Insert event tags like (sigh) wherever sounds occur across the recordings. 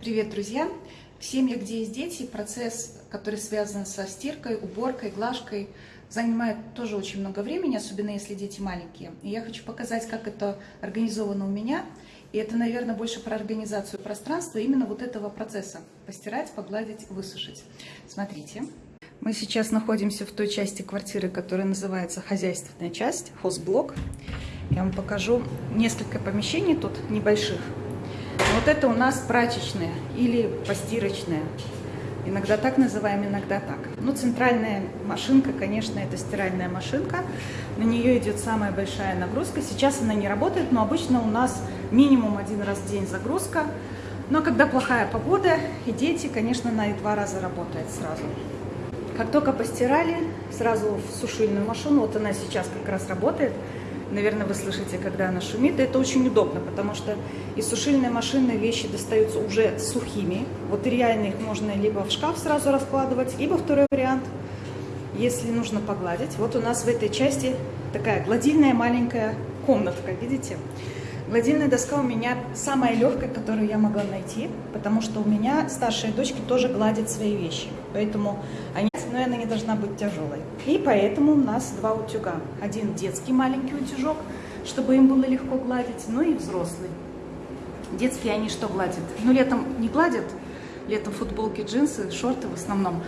Привет, друзья! В семьях, где есть дети, процесс, который связан со стиркой, уборкой, глажкой, занимает тоже очень много времени, особенно если дети маленькие. И я хочу показать, как это организовано у меня. И это, наверное, больше про организацию пространства именно вот этого процесса. Постирать, погладить, высушить. Смотрите. Мы сейчас находимся в той части квартиры, которая называется хозяйственная часть, хозблок. Я вам покажу несколько помещений тут небольших. Вот это у нас прачечная или постирочная. Иногда так называем, иногда так. Ну, центральная машинка, конечно, это стиральная машинка. На нее идет самая большая нагрузка. Сейчас она не работает, но обычно у нас минимум один раз в день загрузка. Но когда плохая погода и дети, конечно, она и два раза работает сразу. Как только постирали, сразу в сушильную машину, вот она сейчас как раз работает, Наверное, вы слышите, когда она шумит. И это очень удобно, потому что из сушильной машины вещи достаются уже сухими. Вот реально их можно либо в шкаф сразу раскладывать, либо второй вариант, если нужно погладить. Вот у нас в этой части такая гладильная маленькая комнатка, видите? Гладильная доска у меня самая легкая, которую я могла найти, потому что у меня старшие дочки тоже гладят свои вещи. Поэтому они, но она не должна быть тяжелой. И поэтому у нас два утюга. Один детский маленький утюжок, чтобы им было легко гладить, ну и взрослый. Детские они что гладят? Ну, летом не гладят, летом футболки, джинсы, шорты в основном.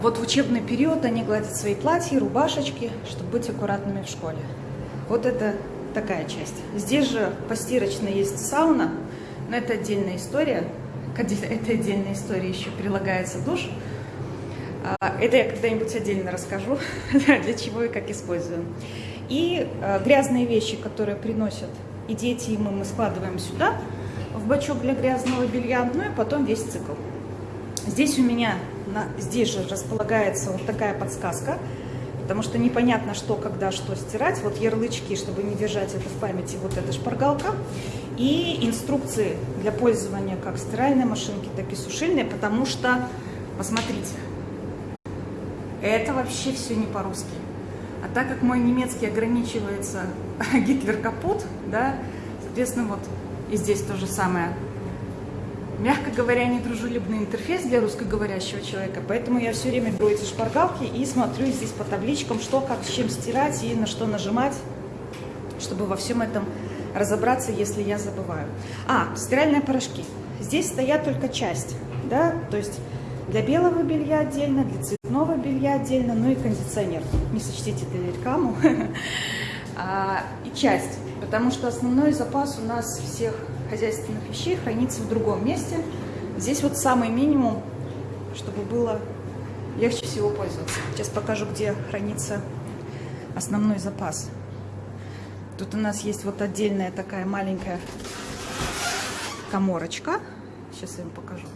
Вот в учебный период они гладят свои платья, рубашечки, чтобы быть аккуратными в школе. Вот это такая часть. Здесь же постирочно есть сауна, но это отдельная история. К (laughs) этой отдельной истории еще прилагается душ. А, это я когда-нибудь отдельно расскажу, (laughs) для чего и как используем. И а, грязные вещи, которые приносят и дети, и мы, мы складываем сюда, в бачок для грязного белья, ну и потом весь цикл. Здесь у меня, здесь же располагается вот такая подсказка – потому что непонятно, что, когда, что стирать. Вот ярлычки, чтобы не держать это в памяти, вот эта шпаргалка. И инструкции для пользования как стиральной машинки, так и сушильной, потому что, посмотрите, это вообще все не по-русски. А так как мой немецкий ограничивается (laughs) Гитлер капут, да, соответственно, вот и здесь то же самое мягко говоря, недружелюбный интерфейс для русскоговорящего человека, поэтому я все время беру эти шпаргалки и смотрю здесь по табличкам, что, как, с чем стирать и на что нажимать, чтобы во всем этом разобраться, если я забываю. А, стиральные порошки. Здесь стоят только часть, да, то есть для белого белья отдельно, для цветного белья отдельно, ну и кондиционер. Не сочтите для рекламу. (laughs) А, и часть, потому что основной запас у нас всех хозяйственных вещей хранится в другом месте. Здесь вот самый минимум, чтобы было легче всего пользоваться. Сейчас покажу, где хранится основной запас. Тут у нас есть вот отдельная такая маленькая коморочка. Сейчас я вам покажу.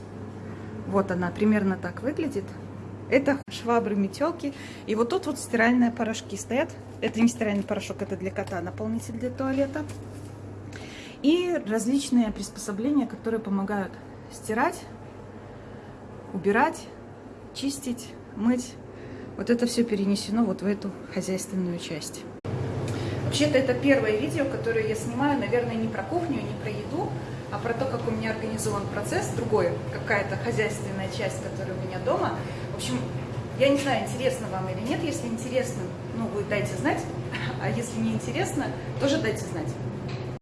Вот она примерно так выглядит. Это швабры, метелки. И вот тут вот стиральные порошки стоят. Это не стиральный порошок, это для кота наполнитель для туалета и различные приспособления, которые помогают стирать, убирать, чистить, мыть. Вот это все перенесено вот в эту хозяйственную часть. Вообще-то это первое видео, которое я снимаю, наверное, не про кухню, не про еду, а про то, как у меня организован процесс, другой, какая-то хозяйственная часть, которая у меня дома. В общем, я не знаю, интересно вам или нет. Если интересно, ну, вы дайте знать, (laughs) а если не интересно, тоже дайте знать.